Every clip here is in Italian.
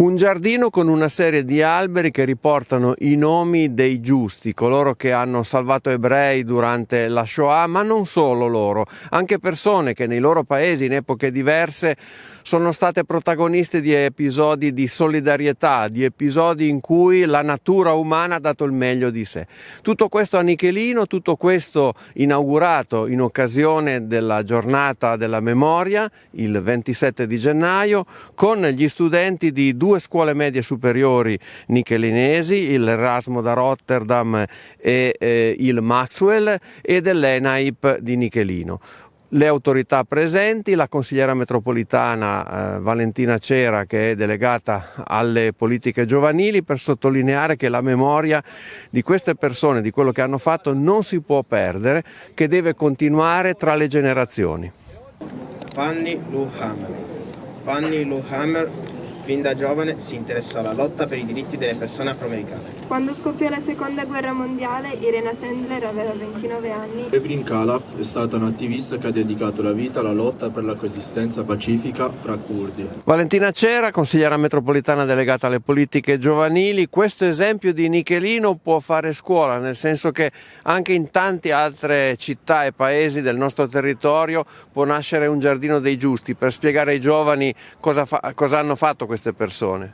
Un giardino con una serie di alberi che riportano i nomi dei giusti, coloro che hanno salvato ebrei durante la Shoah, ma non solo loro, anche persone che nei loro paesi in epoche diverse sono state protagoniste di episodi di solidarietà, di episodi in cui la natura umana ha dato il meglio di sé. Tutto questo a Nichelino, tutto questo inaugurato in occasione della giornata della memoria, il 27 di gennaio, con gli studenti di due scuole medie superiori nichelinesi, il Erasmo da Rotterdam e eh, il Maxwell e dell'ENAIP di Nichelino le autorità presenti, la consigliera metropolitana eh, Valentina Cera che è delegata alle politiche giovanili per sottolineare che la memoria di queste persone, di quello che hanno fatto non si può perdere, che deve continuare tra le generazioni. Fanny Luhammer. Fanny Luhammer Fin da giovane si interessò alla lotta per i diritti delle persone afroamericane. Quando scoppiò la seconda guerra mondiale, Irena Sandler aveva 29 anni. Ebrin Khalaf è stata un'attivista che ha dedicato la vita alla lotta per la coesistenza pacifica fra curdi. Valentina Cera, consigliera metropolitana delegata alle politiche giovanili, questo esempio di Nichelino può fare scuola, nel senso che anche in tante altre città e paesi del nostro territorio può nascere un giardino dei giusti per spiegare ai giovani cosa, fa, cosa hanno fatto queste persone.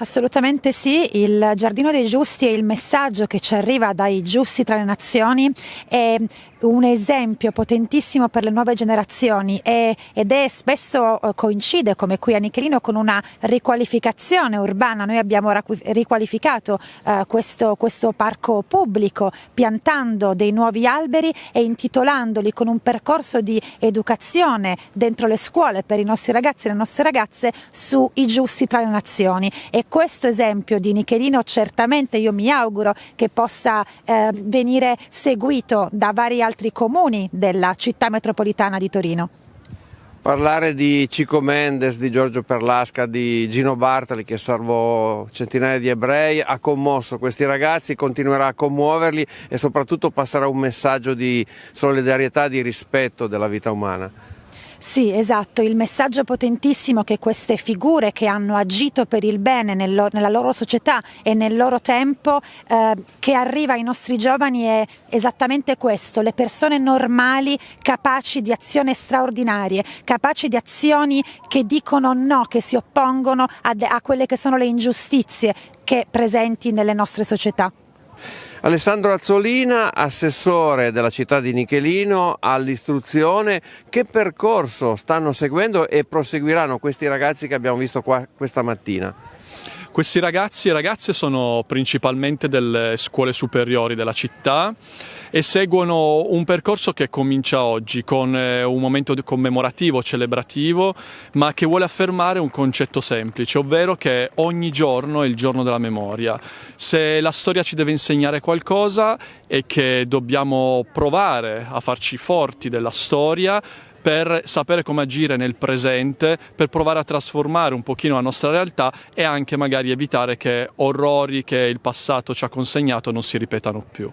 Assolutamente sì, il Giardino dei Giusti e il messaggio che ci arriva dai giusti tra le nazioni è un esempio potentissimo per le nuove generazioni e, ed è spesso eh, coincide come qui a Nichelino con una riqualificazione urbana. Noi abbiamo riqualificato uh, questo, questo parco pubblico piantando dei nuovi alberi e intitolandoli con un percorso di educazione dentro le scuole per i nostri ragazzi e le nostre ragazze sui giusti tra le nazioni. E questo esempio di Nichelino certamente io mi auguro che possa eh, venire seguito da vari altri comuni della città metropolitana di Torino. Parlare di Cico Mendes, di Giorgio Perlasca, di Gino Bartoli che salvò centinaia di ebrei, ha commosso questi ragazzi, continuerà a commuoverli e soprattutto passerà un messaggio di solidarietà, di rispetto della vita umana. Sì, esatto, il messaggio potentissimo che queste figure che hanno agito per il bene nel loro, nella loro società e nel loro tempo, eh, che arriva ai nostri giovani è esattamente questo, le persone normali capaci di azioni straordinarie, capaci di azioni che dicono no, che si oppongono a, a quelle che sono le ingiustizie che presenti nelle nostre società. Alessandro Azzolina, assessore della città di Nichelino all'istruzione, che percorso stanno seguendo e proseguiranno questi ragazzi che abbiamo visto qua questa mattina? Questi ragazzi e ragazze sono principalmente delle scuole superiori della città e seguono un percorso che comincia oggi con eh, un momento commemorativo, celebrativo, ma che vuole affermare un concetto semplice, ovvero che ogni giorno è il giorno della memoria. Se la storia ci deve insegnare qualcosa è che dobbiamo provare a farci forti della storia, per sapere come agire nel presente, per provare a trasformare un pochino la nostra realtà e anche magari evitare che orrori che il passato ci ha consegnato non si ripetano più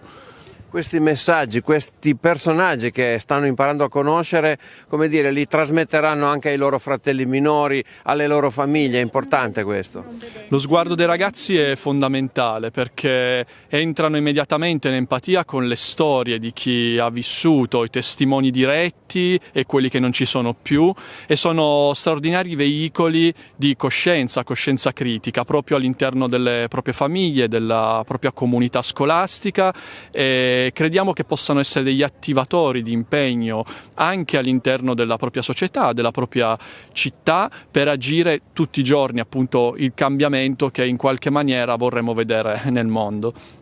questi messaggi, questi personaggi che stanno imparando a conoscere, come dire, li trasmetteranno anche ai loro fratelli minori, alle loro famiglie, è importante questo. Lo sguardo dei ragazzi è fondamentale perché entrano immediatamente in empatia con le storie di chi ha vissuto, i testimoni diretti e quelli che non ci sono più e sono straordinari veicoli di coscienza, coscienza critica proprio all'interno delle proprie famiglie, della propria comunità scolastica. E crediamo che possano essere degli attivatori di impegno anche all'interno della propria società, della propria città, per agire tutti i giorni appunto il cambiamento che in qualche maniera vorremmo vedere nel mondo.